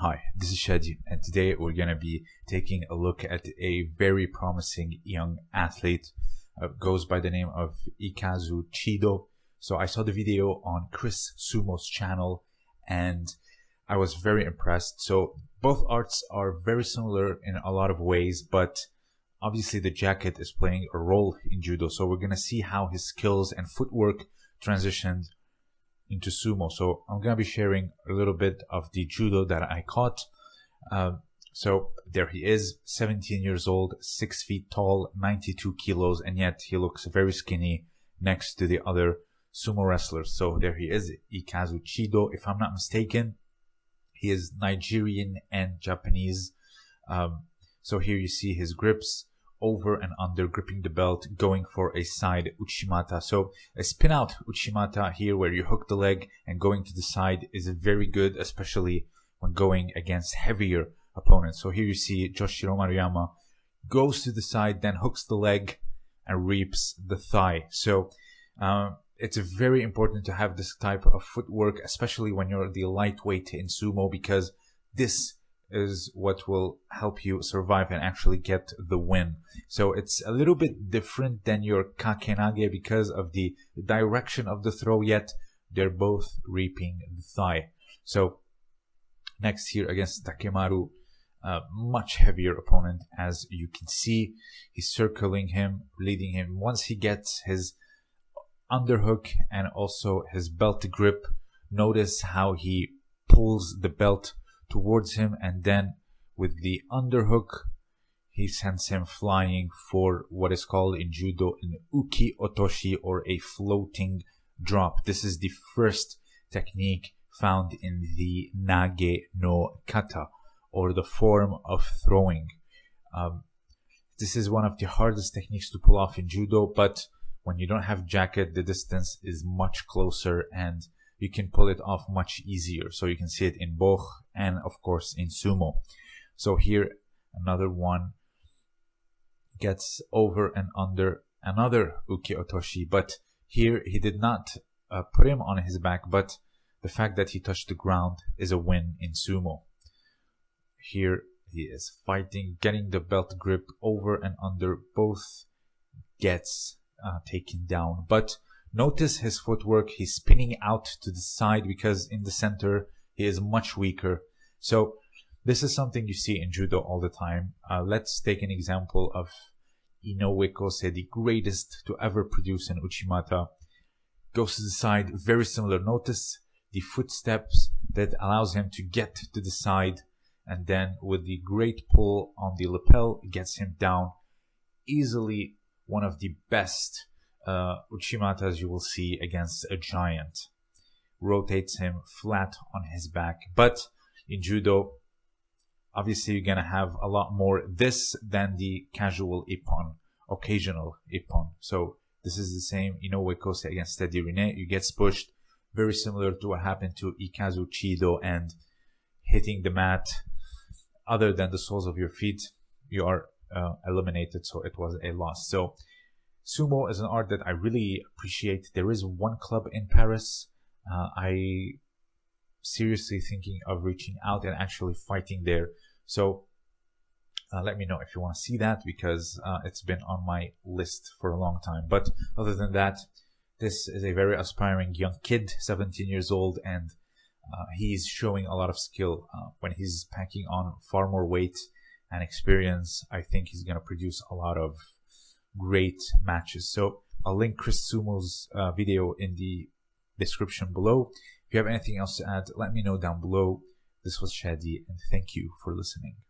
Hi, this is Shadi, and today we're going to be taking a look at a very promising young athlete. Uh, goes by the name of Ikazu Chido. So I saw the video on Chris Sumo's channel, and I was very impressed. So both arts are very similar in a lot of ways, but obviously the jacket is playing a role in judo. So we're going to see how his skills and footwork transitioned into sumo. So I'm to be sharing a little bit of the judo that I caught. Uh, so there he is, 17 years old, 6 feet tall, 92 kilos, and yet he looks very skinny next to the other sumo wrestlers. So there he is, Ikazu Chido. If I'm not mistaken, he is Nigerian and Japanese. Um, so here you see his grips over and under, gripping the belt, going for a side Uchimata. So a spin out Uchimata here where you hook the leg and going to the side is very good, especially when going against heavier opponents. So here you see Joshiro Maruyama goes to the side, then hooks the leg and reaps the thigh. So um, it's very important to have this type of footwork, especially when you're the lightweight in sumo, because this is what will help you survive and actually get the win. So it's a little bit different than your kakenage because of the direction of the throw, yet they're both reaping the thigh. So next here against Takemaru, a much heavier opponent as you can see. He's circling him, leading him. Once he gets his underhook and also his belt grip, notice how he pulls the belt towards him and then with the underhook he sends him flying for what is called in judo an uki otoshi or a floating drop. This is the first technique found in the nage no kata or the form of throwing. Um, this is one of the hardest techniques to pull off in judo but when you don't have jacket the distance is much closer and you can pull it off much easier. So you can see it in Boch and of course in Sumo. So here another one gets over and under another Uki Otoshi, but here he did not uh, put him on his back, but the fact that he touched the ground is a win in Sumo. Here he is fighting, getting the belt grip over and under, both gets uh, taken down, but Notice his footwork, he's spinning out to the side because in the center he is much weaker. So this is something you see in judo all the time. Uh, let's take an example of Inoue Kosei, the greatest to ever produce an Uchimata. Goes to the side, very similar. Notice the footsteps that allows him to get to the side and then with the great pull on the lapel, gets him down. Easily one of the best uh, Uchimata, as you will see, against a giant. Rotates him flat on his back. But in judo, obviously you're gonna have a lot more this than the casual ippon, occasional ippon. So this is the same Inoue Kosei against Teddy Riner. You get pushed, very similar to what happened to Ikazu Chido and hitting the mat. Other than the soles of your feet, you are uh, eliminated. So it was a loss. So Sumo is an art that I really appreciate. There is one club in Paris. Uh, I seriously thinking of reaching out and actually fighting there. So uh, let me know if you want to see that because uh, it's been on my list for a long time. But other than that, this is a very aspiring young kid, 17 years old, and uh, he's showing a lot of skill. Uh, when he's packing on far more weight and experience, I think he's going to produce a lot of great matches. So I'll link Chris Sumo's uh, video in the description below. If you have anything else to add, let me know down below. This was Shadi, and thank you for listening.